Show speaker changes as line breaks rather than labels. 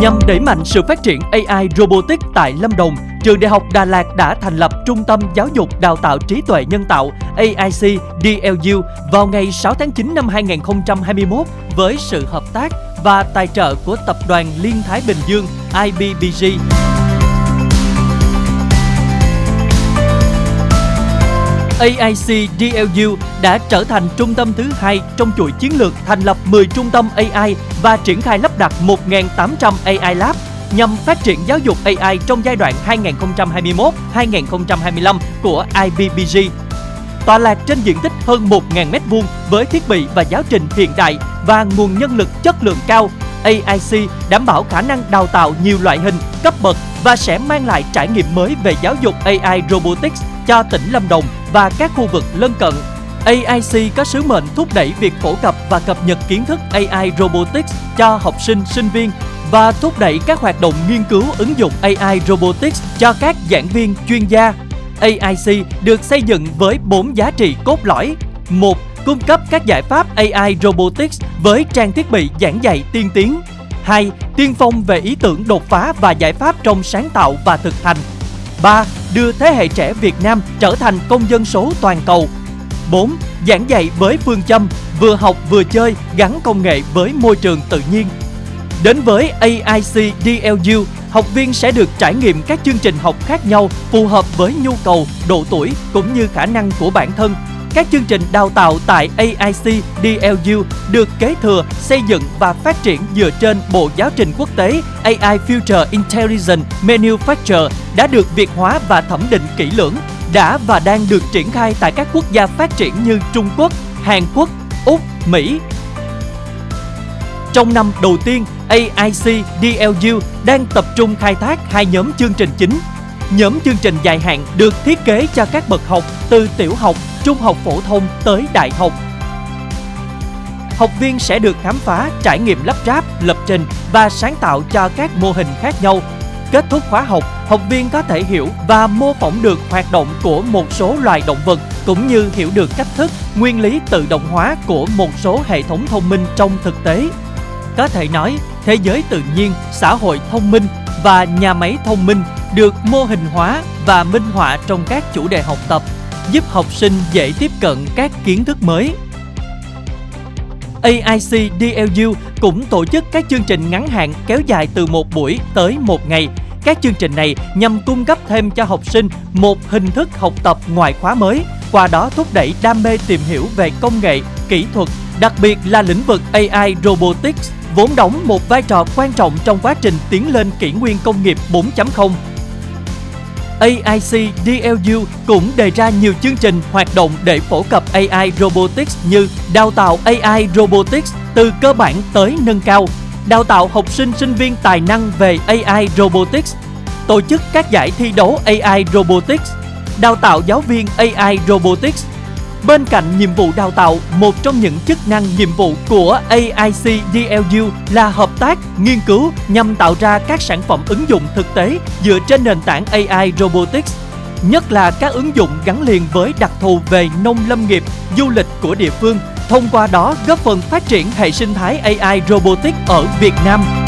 Nhằm đẩy mạnh sự phát triển AI Robotics tại Lâm Đồng, Trường Đại học Đà Lạt đã thành lập Trung tâm Giáo dục Đào tạo Trí tuệ Nhân tạo AIC DLU vào ngày 6 tháng 9 năm 2021 với sự hợp tác và tài trợ của Tập đoàn Liên Thái Bình Dương IBBG. AIC DLU đã trở thành trung tâm thứ hai trong chuỗi chiến lược thành lập 10 trung tâm AI và triển khai lắp đặt 1.800 AI Lab nhằm phát triển giáo dục AI trong giai đoạn 2021-2025 của IBBG. Tọa lạc trên diện tích hơn 1.000 m2 với thiết bị và giáo trình hiện đại và nguồn nhân lực chất lượng cao, AIC đảm bảo khả năng đào tạo nhiều loại hình, cấp bậc và sẽ mang lại trải nghiệm mới về giáo dục AI Robotics cho tỉnh Lâm Đồng và các khu vực lân cận. AIC có sứ mệnh thúc đẩy việc phổ cập và cập nhật kiến thức AI Robotics cho học sinh, sinh viên và thúc đẩy các hoạt động nghiên cứu ứng dụng AI Robotics cho các giảng viên chuyên gia. AIC được xây dựng với 4 giá trị cốt lõi. một Cung cấp các giải pháp AI Robotics với trang thiết bị giảng dạy tiên tiến. 2. Tiên phong về ý tưởng đột phá và giải pháp trong sáng tạo và thực hành. 3. Đưa thế hệ trẻ Việt Nam trở thành công dân số toàn cầu. 4. Giảng dạy với phương châm vừa học vừa chơi gắn công nghệ với môi trường tự nhiên. Đến với AIC DLU, học viên sẽ được trải nghiệm các chương trình học khác nhau phù hợp với nhu cầu, độ tuổi cũng như khả năng của bản thân các chương trình đào tạo tại AIC DLU được kế thừa, xây dựng và phát triển dựa trên Bộ Giáo trình Quốc tế AI Future Intelligent Manufacture đã được việt hóa và thẩm định kỹ lưỡng, đã và đang được triển khai tại các quốc gia phát triển như Trung Quốc, Hàn Quốc, Úc, Mỹ. Trong năm đầu tiên, AIC DLU đang tập trung khai thác hai nhóm chương trình chính Nhóm chương trình dài hạn được thiết kế cho các bậc học từ tiểu học, trung học phổ thông tới đại học. Học viên sẽ được khám phá, trải nghiệm lắp ráp, lập trình và sáng tạo cho các mô hình khác nhau. Kết thúc khóa học, học viên có thể hiểu và mô phỏng được hoạt động của một số loài động vật cũng như hiểu được cách thức, nguyên lý tự động hóa của một số hệ thống thông minh trong thực tế. Có thể nói, thế giới tự nhiên, xã hội thông minh và nhà máy thông minh được mô hình hóa và minh họa trong các chủ đề học tập, giúp học sinh dễ tiếp cận các kiến thức mới. AIC DLU cũng tổ chức các chương trình ngắn hạn kéo dài từ một buổi tới một ngày. Các chương trình này nhằm cung cấp thêm cho học sinh một hình thức học tập ngoại khóa mới, qua đó thúc đẩy đam mê tìm hiểu về công nghệ, kỹ thuật, đặc biệt là lĩnh vực AI Robotics vốn đóng một vai trò quan trọng trong quá trình tiến lên kỷ nguyên công nghiệp 4.0 AIC DLU cũng đề ra nhiều chương trình hoạt động để phổ cập AI Robotics như đào tạo AI Robotics từ cơ bản tới nâng cao, đào tạo học sinh sinh viên tài năng về AI Robotics, tổ chức các giải thi đấu AI Robotics, đào tạo giáo viên AI Robotics Bên cạnh nhiệm vụ đào tạo, một trong những chức năng nhiệm vụ của AIC DLU là hợp tác, nghiên cứu nhằm tạo ra các sản phẩm ứng dụng thực tế dựa trên nền tảng AI Robotics nhất là các ứng dụng gắn liền với đặc thù về nông lâm nghiệp, du lịch của địa phương, thông qua đó góp phần phát triển hệ sinh thái AI Robotics ở Việt Nam.